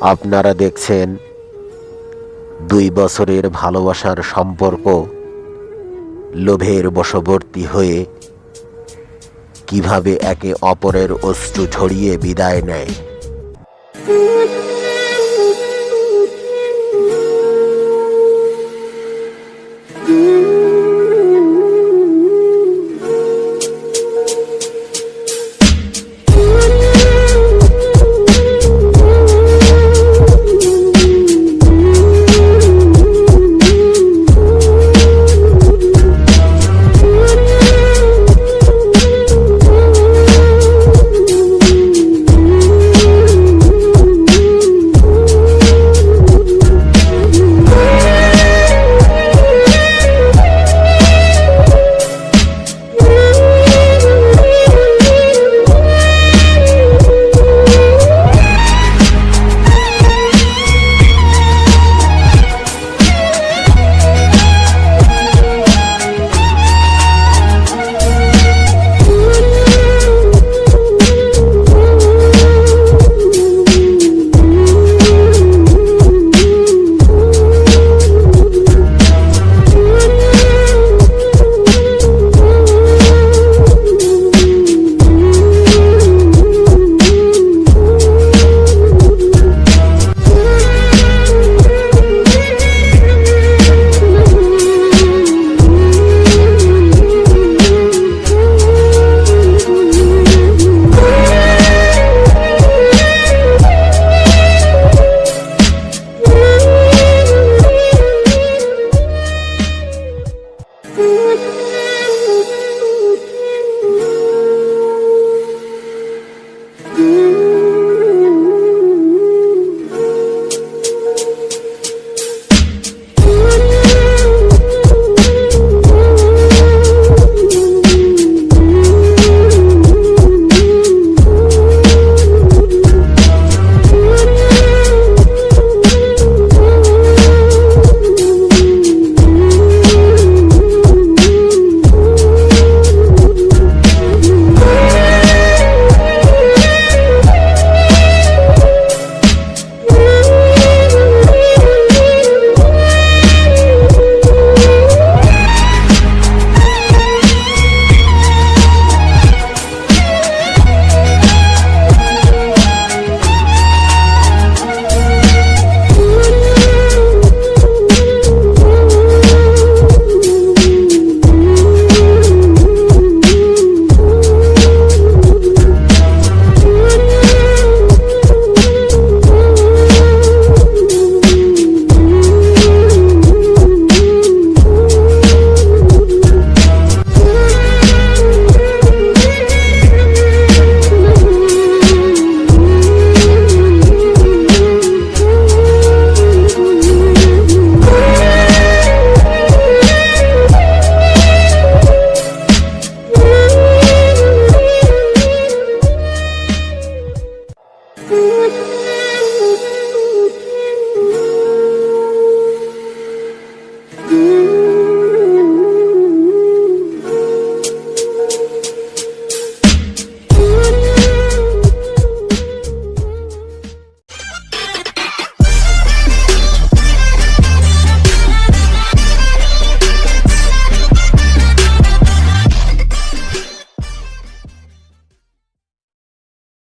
আপনারা দেখছেন দুই বছরের ভালোবাসার সম্পর্ক, লোভের বশবর্তী হয়ে কীভাবে একে অপরের অশ্রু ছড়িয়ে বিদায় নেয়।